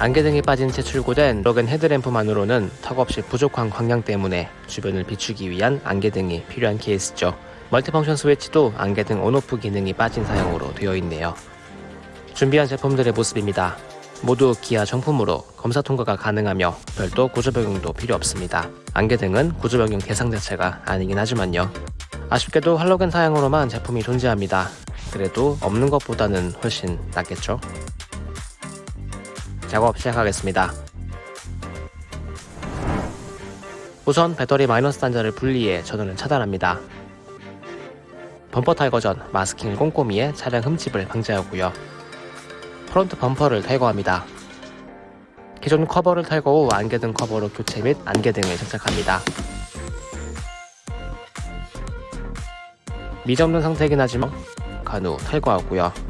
안개 등이 빠진 채 출고된 할로겐 헤드램프만으로는 턱없이 부족한 광량 때문에 주변을 비추기 위한 안개 등이 필요한 케이스죠. multifunction 스위치도 안개 등 on off 기능이 빠진 사양으로 되어 있네요. 준비한 제품들의 모습입니다. 모두 기아 정품으로 검사 통과가 가능하며 별도 구조 변경도 필요 없습니다. 안개 등은 구조 변경 대상 자체가 아니긴 하지만요. 아쉽게도 할로겐 사양으로만 제품이 존재합니다. 그래도 없는 것보다는 훨씬 낫겠죠? 작업 시작하겠습니다. 우선 배터리 마이너스 단자를 분리해 전원을 차단합니다. 범퍼 탈거 전 마스킹을 꼼꼼히 해 차량 흠집을 방지하고요. 프론트 범퍼를 탈거합니다. 기존 커버를 탈거 후 안개등 커버로 교체 및 안개등을 장착합니다. 미정된 상태이긴 하지만 간후 탈거하고요.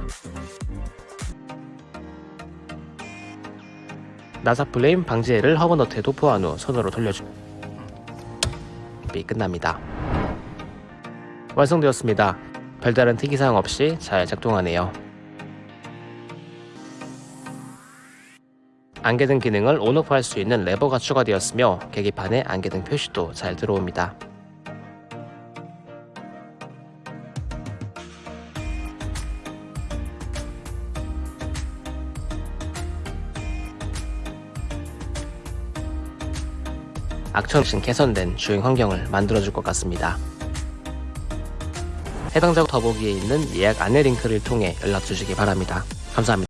나사 플레임 방지액을 허브너트에 도포한 후 손으로 돌려주 비 끝납니다. 완성되었습니다. 별다른 특이사항 없이 잘 작동하네요. 안개등 기능을 온오프 할 수 있는 레버가 추가되었으며 계기판에 안개등 표시도 잘 들어옵니다. 악천신 개선된 주행 환경을 만들어줄 것 같습니다. 해당 작업 더보기에 있는 예약 안내 링크를 통해 연락 주시기 바랍니다. 감사합니다.